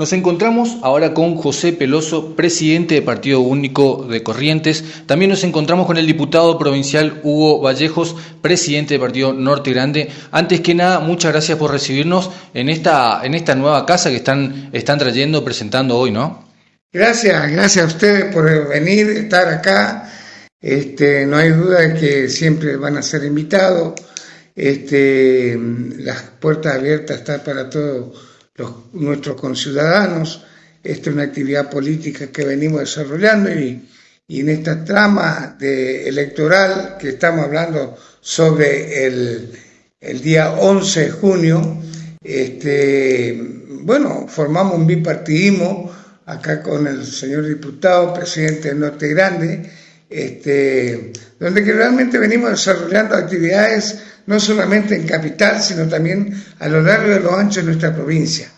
Nos encontramos ahora con José Peloso, presidente de Partido Único de Corrientes. También nos encontramos con el diputado provincial Hugo Vallejos, presidente de Partido Norte Grande. Antes que nada, muchas gracias por recibirnos en esta, en esta nueva casa que están, están trayendo, presentando hoy, ¿no? Gracias, gracias a ustedes por venir, estar acá. Este, no hay duda de que siempre van a ser invitados. Este, las puertas abiertas están para todos nuestros conciudadanos. Esta es una actividad política que venimos desarrollando y, en esta trama de electoral que estamos hablando sobre el, día 11 de junio, este, bueno, formamos un bipartidismo acá con el señor diputado, presidente del Norte Grande, este, donde que realmente venimos desarrollando actividades no solamente en capital, sino también a lo largo de lo ancho de nuestra provincia.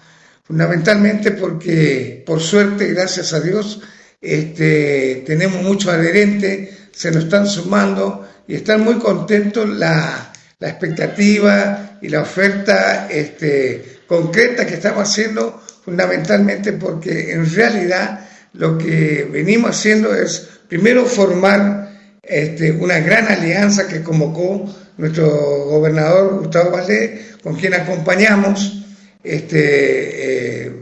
Fundamentalmente porque por suerte, gracias a Dios, este, tenemos muchos adherentes, se nos están sumando y están muy contentos la, la expectativa y la oferta este, concreta que estamos haciendo, fundamentalmente porque en realidad lo que venimos haciendo es primero formar este, una gran alianza que convocó nuestro gobernador Gustavo Valdés, con quien acompañamos este, eh,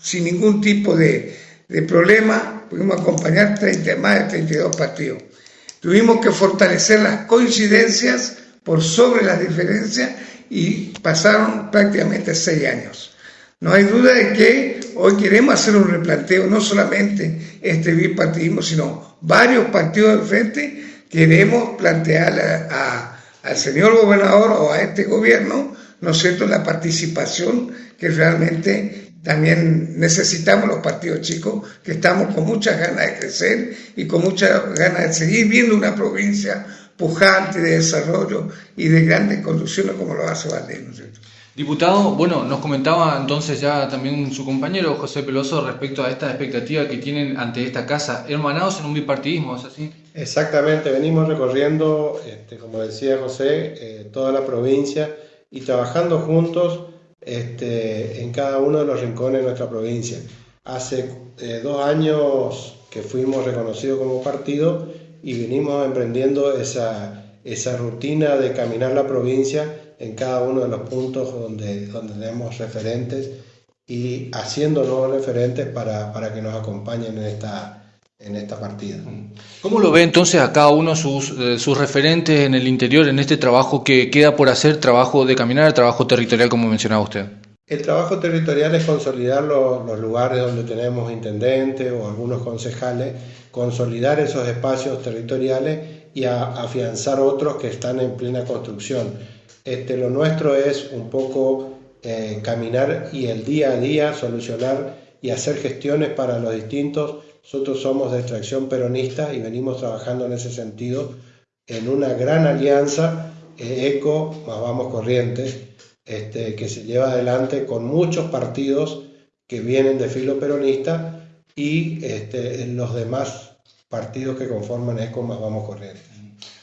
sin ningún tipo de, problema, pudimos acompañar 30, más de 32 partidos. Tuvimos que fortalecer las coincidencias por sobre las diferencias y pasaron prácticamente seis años. No hay duda de que hoy queremos hacer un replanteo, no solamente este bipartidismo, sino varios partidos de frente, queremos plantear al señor gobernador o a este gobierno ¿no la participación que realmente también necesitamos los partidos chicos, que estamos con muchas ganas de crecer y con muchas ganas de seguir viendo una provincia pujante de desarrollo y de grandes conducciones como lo hace Valdés, ¿no es cierto? Diputado, bueno, nos comentaba entonces ya también su compañero José Peloso respecto a esta expectativa que tienen ante esta casa, hermanados en un bipartidismo, ¿es así? Exactamente, venimos recorriendo, este, como decía José, eh, toda la provincia y trabajando juntos este, en cada uno de los rincones de nuestra provincia. Hace eh, dos años que fuimos reconocidos como partido y venimos emprendiendo esa, esa rutina de caminar la provincia en cada uno de los puntos donde, donde tenemos referentes y haciendo nuevos referentes para, para que nos acompañen en esta, en esta partida. ¿Cómo lo ve entonces a cada uno sus, eh, sus referentes en el interior, en este trabajo que queda por hacer, trabajo de caminar, trabajo territorial, como mencionaba usted? El trabajo territorial es consolidar los, los lugares donde tenemos intendentes o algunos concejales, consolidar esos espacios territoriales y afianzar otros que están en plena construcción. Este, lo nuestro es un poco eh, caminar y el día a día solucionar y hacer gestiones para los distintos nosotros somos de extracción peronista y venimos trabajando en ese sentido en una gran alianza eh, ECO más Vamos Corrientes, este, que se lleva adelante con muchos partidos que vienen de filo peronista y este, los demás partidos que conforman ECO más Vamos Corrientes.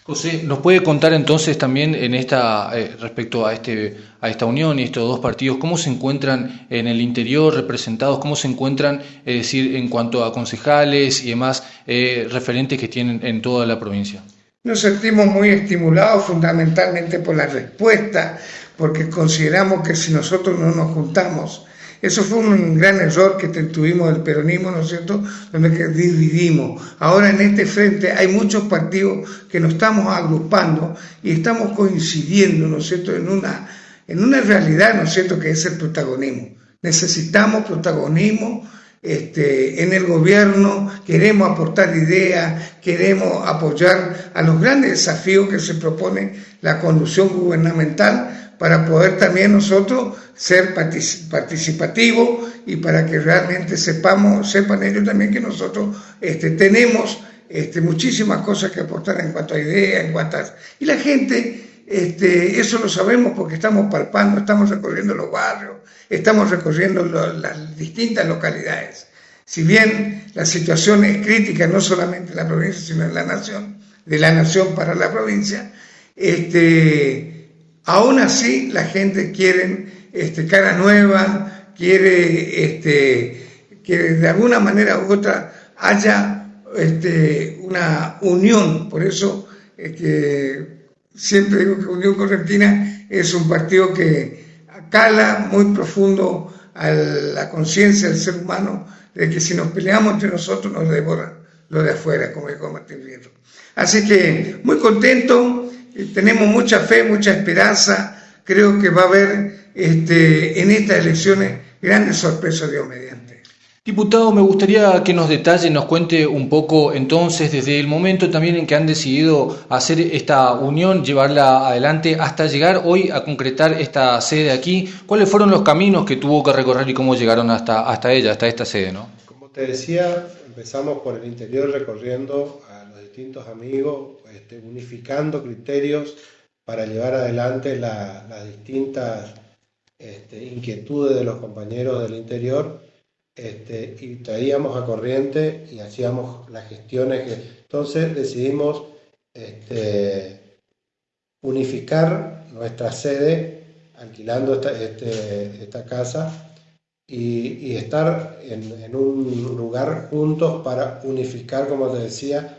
José, ¿nos puede contar entonces también en esta eh, respecto a este a esta unión y estos dos partidos cómo se encuentran en el interior representados, cómo se encuentran, es decir, en cuanto a concejales y demás eh, referentes que tienen en toda la provincia? Nos sentimos muy estimulados fundamentalmente por la respuesta, porque consideramos que si nosotros no nos juntamos eso fue un gran error que tuvimos del peronismo, ¿no es cierto?, donde dividimos. Ahora en este frente hay muchos partidos que nos estamos agrupando y estamos coincidiendo, ¿no es cierto?, en una, en una realidad, ¿no es cierto?, que es el protagonismo. Necesitamos protagonismo este, en el gobierno, queremos aportar ideas, queremos apoyar a los grandes desafíos que se propone la conducción gubernamental para poder también nosotros ser participativos y para que realmente sepamos, sepan ellos también que nosotros este, tenemos este, muchísimas cosas que aportar en cuanto a ideas, en cuanto a... Y la gente, este, eso lo sabemos porque estamos palpando, estamos recorriendo los barrios, estamos recorriendo las distintas localidades. Si bien la situación es crítica, no solamente en la provincia, sino en la nación, de la nación para la provincia, este, Aún así, la gente quiere este, cara nueva, quiere este, que de alguna manera u otra haya este, una unión. Por eso que siempre digo que Unión Correntina es un partido que cala muy profundo a la conciencia del ser humano de que si nos peleamos entre nosotros nos devoran lo de afuera, como dijo Martín Vieto. Así que muy contento, tenemos mucha fe, mucha esperanza, creo que va a haber este, en estas elecciones grandes sorpresas, Dios mediante. Diputado, me gustaría que nos detalle, nos cuente un poco entonces desde el momento también en que han decidido hacer esta unión, llevarla adelante hasta llegar hoy a concretar esta sede aquí. ¿Cuáles fueron los caminos que tuvo que recorrer y cómo llegaron hasta, hasta ella, hasta esta sede? ¿no? Como te decía, empezamos por el interior recorriendo a los distintos amigos, este, unificando criterios para llevar adelante las distintas este, inquietudes de los compañeros del interior este, y traíamos a corriente y hacíamos las gestiones. Que, entonces decidimos este, unificar nuestra sede alquilando esta, este, esta casa y, estar en, un lugar juntos para unificar, como te decía,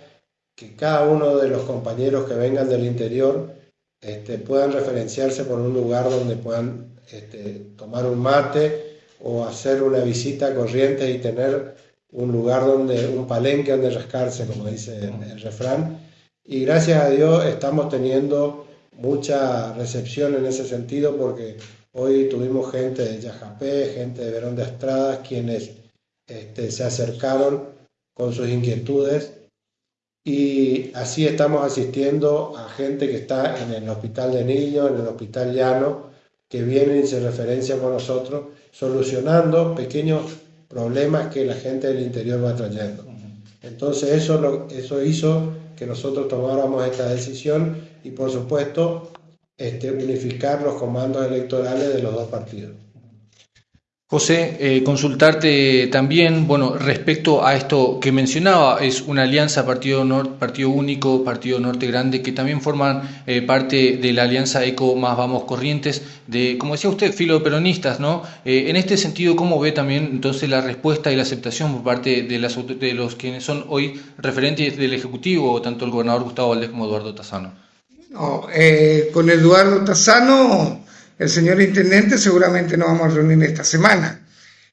que cada uno de los compañeros que vengan del interior este, puedan referenciarse por un lugar donde puedan este, tomar un mate o hacer una visita a Corrientes y tener un lugar donde, un palenque donde rascarse, como dice el, refrán. Y gracias a Dios estamos teniendo mucha recepción en ese sentido porque hoy tuvimos gente de Yajapé, gente de Verón de Estrada, quienes este, se acercaron con sus inquietudes y así estamos asistiendo a gente que está en el hospital de niños, en el hospital llano, que vienen y se referencian con nosotros, solucionando pequeños problemas que la gente del interior va trayendo. Entonces eso, lo, eso hizo que nosotros tomáramos esta decisión y por supuesto este, unificar los comandos electorales de los dos partidos. José, eh, consultarte también, bueno, respecto a esto que mencionaba, es una alianza Partido, Partido Único, Partido Norte Grande, que también forman eh, parte de la alianza ECO más Vamos Corrientes, de, como decía usted, filo peronistas, ¿no? Eh, en este sentido, ¿cómo ve también entonces la respuesta y la aceptación por parte de, las, de los quienes son hoy referentes del Ejecutivo, tanto el gobernador Gustavo Valdés como Eduardo Tazano? No, con Eduardo Tazano el señor intendente seguramente nos vamos a reunir esta semana.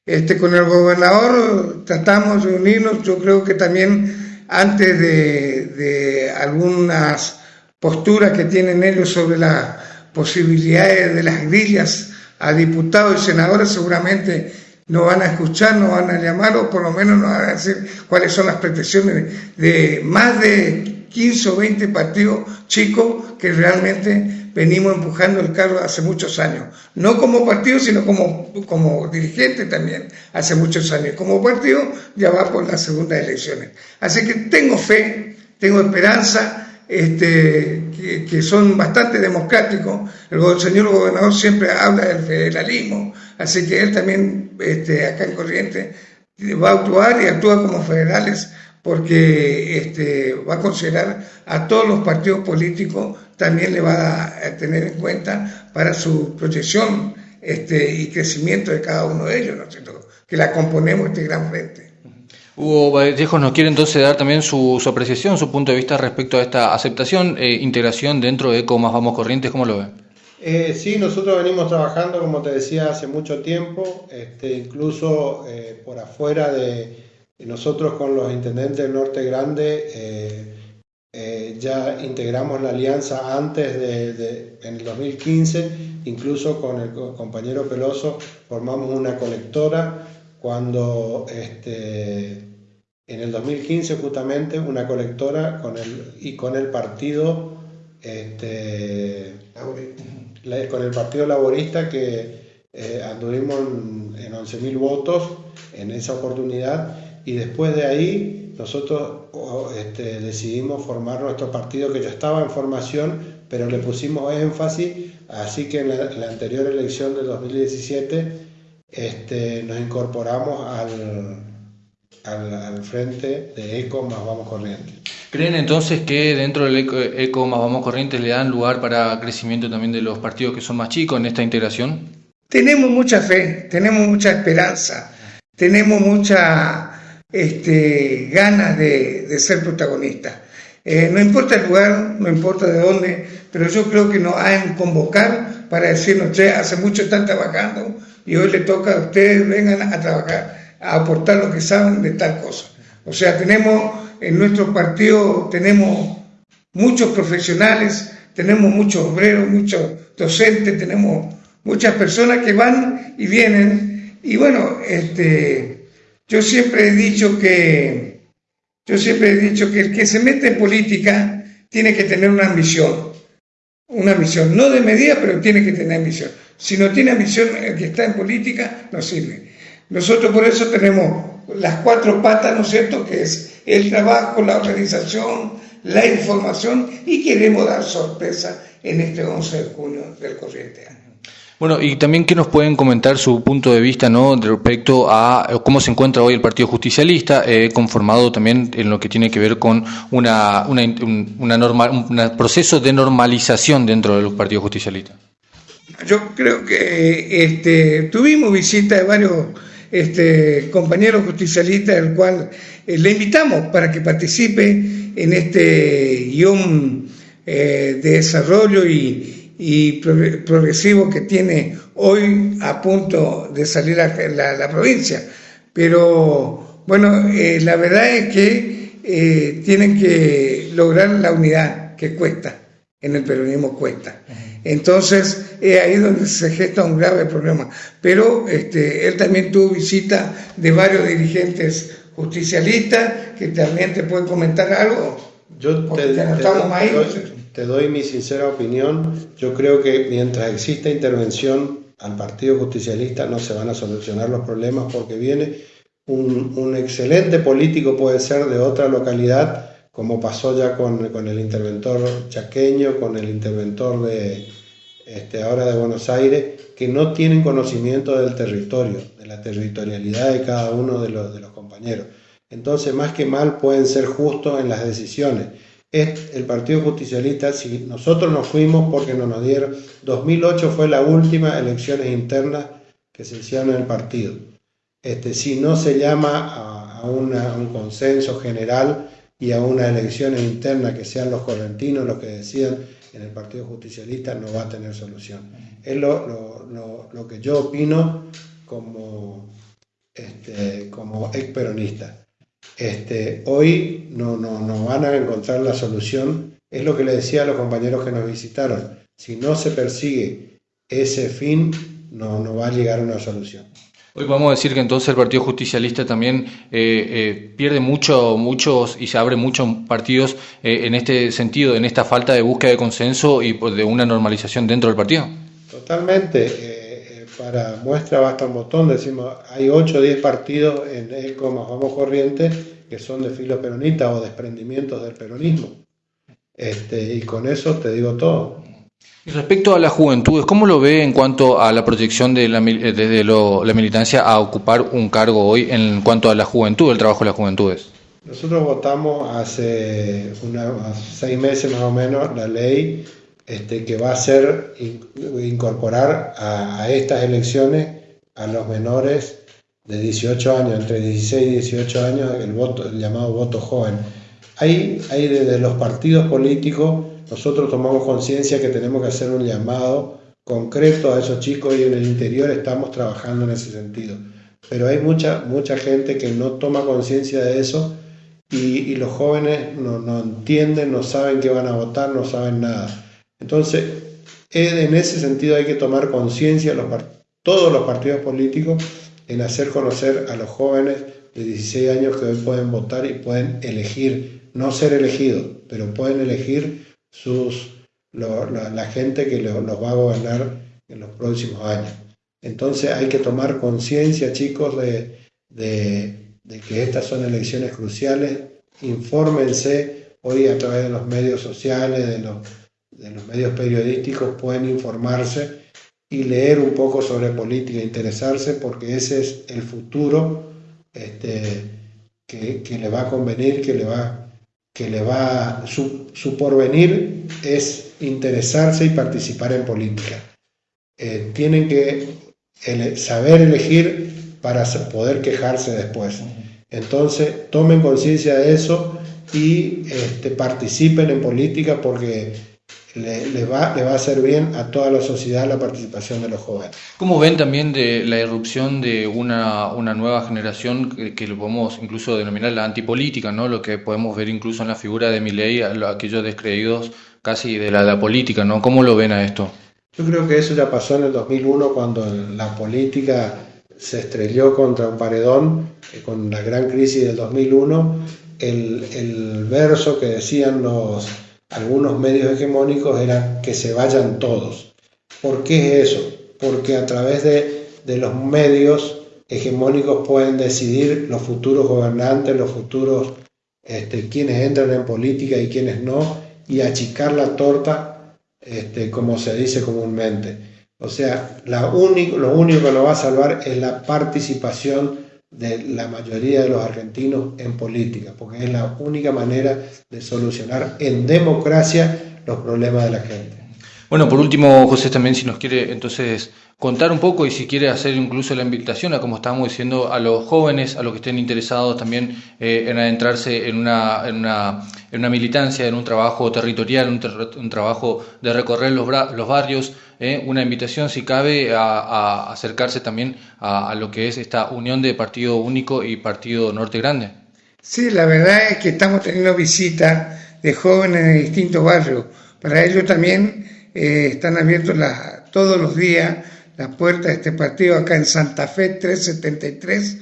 Este, con el gobernador tratamos de reunirnos, yo creo que también antes de, algunas posturas que tienen ellos sobre las posibilidades de las grillas a diputados y senadores, seguramente nos van a escuchar, nos van a llamar o por lo menos nos van a decir cuáles son las pretensiones de más de 15 o 20 partidos chicos que realmente venimos empujando el carro hace muchos años, no como partido, sino como, como dirigente también hace muchos años. Como partido ya va por las segundas elecciones. Así que tengo fe, tengo esperanza, este, que, son bastante democráticos. El señor gobernador siempre habla del federalismo, así que él también este, acá en Corriente va a actuar y actúa como federales porque este, va a considerar a todos los partidos políticos, también le va a tener en cuenta para su proyección este, y crecimiento de cada uno de ellos, ¿no es cierto? Que la componemos este gran frente. Hugo Vallejos nos quiere entonces dar también su, apreciación, su punto de vista respecto a esta aceptación e integración dentro de ECO más Vamos Corrientes, ¿cómo lo ve? Eh, sí, nosotros venimos trabajando, como te decía, hace mucho tiempo, este, incluso eh, por afuera de, nosotros con los intendentes del Norte Grande eh, eh, ya integramos la alianza antes de, en el 2015, incluso con el compañero Peloso formamos una colectora cuando este, en el 2015 justamente una colectora con el, y con el partido este, con el partido laborista que eh, anduvimos en, en 11.000 votos en esa oportunidad y después de ahí nosotros este, decidimos formar nuestro partido que ya estaba en formación, pero le pusimos énfasis, así que en la, anterior elección de 2017 este, nos incorporamos al, al, frente de ECO más Vamos Corrientes. ¿Creen entonces que dentro del ECO, ECO más Vamos Corrientes le dan lugar para crecimiento también de los partidos que son más chicos en esta integración? tenemos mucha fe, tenemos mucha esperanza, tenemos mucha este, ganas de, ser protagonistas. Eh, no importa el lugar, no importa de dónde, pero yo creo que nos han convocar para decirnos, che, hace mucho están trabajando y hoy le toca a ustedes, vengan a trabajar, a aportar lo que saben de tal cosa. O sea, tenemos en nuestro partido, tenemos muchos profesionales, tenemos muchos obreros, muchos docentes, tenemos muchas personas que van y vienen. Y bueno, este, yo siempre he dicho que, yo siempre he dicho que el que se mete en política tiene que tener una ambición, una ambición, no de medida, pero tiene que tener ambición. Si no tiene ambición, el que está en política no sirve. Nosotros por eso tenemos las cuatro patas, ¿no es cierto?, que es el trabajo, la organización, la información y queremos dar sorpresa en este 11 de junio del corriente año. Bueno, y también que nos pueden comentar su punto de vista ¿no? respecto a cómo se encuentra hoy el Partido Justicialista, eh, conformado también en lo que tiene que ver con una, una un proceso de normalización dentro del Partido Justicialista. Yo creo que este, tuvimos visita de varios este, compañeros justicialistas, el cual eh, le invitamos para que participe en este guion eh, de desarrollo y, progresivo que tiene hoy a punto de salir a la, provincia. Pero bueno, eh, la verdad es que tienen que lograr la unidad que cuesta, en el peronismo cuesta. Entonces, es ahí donde se gesta un grave problema. Pero este, él también tuvo visita de varios dirigentes justicialistas que también te pueden comentar algo. Yo te, doy, mi sincera opinión. Yo creo que mientras exista intervención al Partido Justicialista no se van a solucionar los problemas porque viene un, excelente político, puede ser de otra localidad, como pasó ya con, el interventor chaqueño, con el interventor de este, ahora de Buenos Aires, que no tienen conocimiento del territorio, de la territorialidad de cada uno de los compañeros. Entonces, más que mal, pueden ser justos en las decisiones. Es el Partido Justicialista, si nosotros nos fuimos porque no nos dieron, 2008 fue la última elecciones internas que se hicieron en el partido. Este, si no se llama a, un consenso general, y a una elección interna que sean los correntinos los que decidan en el Partido Justicialista no va a tener solución. Es lo, lo, lo, que yo opino como, este, como ex peronista. Este, hoy no, no, no van a encontrar la solución, es lo que le decía a los compañeros que nos visitaron. Si no se persigue ese fin, no, no va a llegar a una solución. Hoy podemos decir que entonces el Partido Justicialista también eh, eh, pierde mucho, muchos y se abre muchos partidos eh, en este sentido, en esta falta de búsqueda de consenso y pues, de una normalización dentro del partido. Totalmente. Para muestra basta un botón, decimos, hay 8 o 10 partidos en el como Vamos Corriente que son de filo peronista o desprendimientos del peronismo. Este, y con eso te digo todo. Y respecto a las juventudes, ¿cómo lo ve en cuanto a la proyección de la, eh, desde la militancia a ocupar un cargo hoy en cuanto a la juventud, el trabajo de las juventudes? Nosotros votamos hace unos seis meses más o menos la ley este, que va a hacer incorporar a, estas elecciones a los menores de 18 años, entre 16 y 18 años, el, voto, el llamado voto joven. Hay, hay desde los partidos políticos nosotros tomamos conciencia que tenemos que hacer un llamado concreto a esos chicos y en el interior estamos trabajando en ese sentido. Pero hay mucha, mucha gente que no toma conciencia de eso y, los jóvenes no, no, entienden, no saben qué van a votar, no saben nada. Entonces, en ese sentido hay que tomar conciencia, todos los partidos políticos, en hacer conocer a los jóvenes de 16 años que hoy pueden votar y pueden elegir, no ser elegidos, pero pueden elegir sus, la, gente que los va a gobernar en los próximos años. Entonces hay que tomar conciencia, chicos, de, de, que estas son elecciones cruciales. Infórmense hoy a través de los medios sociales, de los, de los medios periodísticos, pueden informarse y leer un poco sobre política, interesarse, porque ese es el futuro este, que, que le va a convenir, que le va que le va, su, su porvenir es interesarse y participar en política. Eh, tienen que saber elegir para poder quejarse después. Entonces, tomen conciencia de eso y este, participen en política porque le, va, le va a hacer bien a toda la sociedad la participación de los jóvenes. ¿Cómo ven también de la irrupción de una, una nueva generación que, lo podemos incluso denominar la antipolítica, ¿no? lo que podemos ver incluso en la figura de Milei, aquellos descreídos casi de la, política? ¿no? ¿Cómo lo ven a esto? Yo creo que eso ya pasó en el 2001 cuando la política se estrelló contra un paredón eh, con la gran crisis del 2001. El, el verso que decían los algunos medios hegemónicos era que se vayan todos. ¿Por qué es eso? Porque a través de, los medios hegemónicos pueden decidir los futuros gobernantes, los futuros este, quienes entran en política y quienes no, y achicar la torta, este, como se dice comúnmente. O sea, lo único que nos va a salvar es la participación de la mayoría de los argentinos en política, porque es la única manera de solucionar en democracia los problemas de la gente. Bueno, por último, José, también si nos quiere entonces contar un poco y si quiere hacer incluso la invitación a, como estábamos diciendo, a los jóvenes, a los que estén interesados también eh, en adentrarse en una, en, una, en una militancia, en un trabajo territorial, un, trabajo de recorrer los, los barrios, eh, una invitación, si cabe, a, acercarse también a, lo que es esta unión de Partido Único y Partido Norte Grande. Sí, la verdad es que estamos teniendo visitas de jóvenes de distintos barrios. Para ello también eh, están abiertos todos los días las puertas de este partido acá en Santa Fe 373.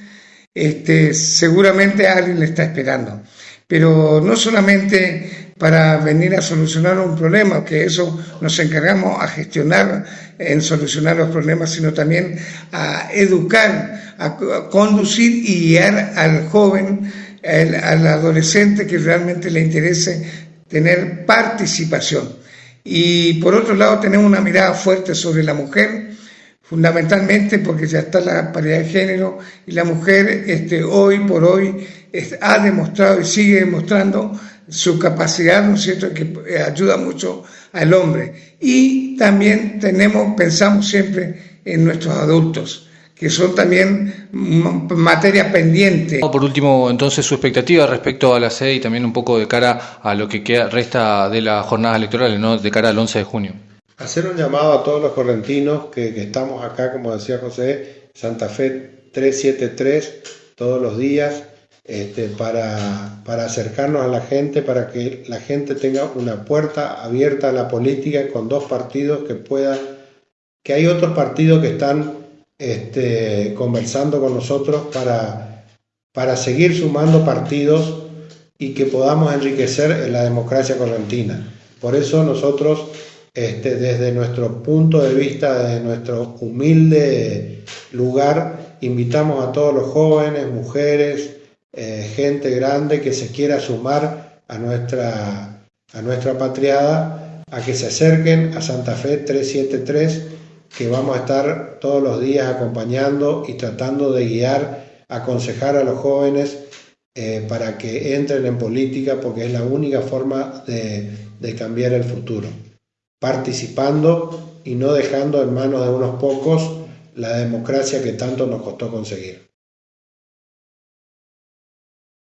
Este, seguramente alguien le está esperando. Pero no solamente para venir a solucionar un problema, que eso nos encargamos a gestionar en solucionar los problemas, sino también a educar, a conducir y guiar al joven, al, adolescente que realmente le interese tener participación. Y por otro lado tenemos una mirada fuerte sobre la mujer, fundamentalmente porque ya está la paridad de género y la mujer este, hoy por hoy ha demostrado y sigue demostrando su capacidad, ¿no es cierto?, que eh, ayuda mucho al hombre. Y también tenemos, pensamos siempre en nuestros adultos, que son también materia pendiente. Por último, entonces, su expectativa respecto a la sede y también un poco de cara a lo que queda, resta de las jornadas electorales, ¿no?, de cara al 11 de junio. Hacer un llamado a todos los correntinos que, que estamos acá, como decía José, Santa Fe 373, todos los días, este, para, acercarnos a la gente, para que la gente tenga una puerta abierta a la política con dos partidos que puedan, que hay otros partidos que están este, conversando con nosotros para, para seguir sumando partidos y que podamos enriquecer la democracia correntina. Por eso nosotros, este, desde nuestro punto de vista, desde nuestro humilde lugar, invitamos a todos los jóvenes, mujeres, eh, gente grande que se quiera sumar a nuestra, a nuestra patriada, a que se acerquen a Santa Fe 373, que vamos a estar todos los días acompañando y tratando de guiar, aconsejar a los jóvenes eh, para que entren en política, porque es la única forma de, de cambiar el futuro. Participando y no dejando en manos de unos pocos la democracia que tanto nos costó conseguir.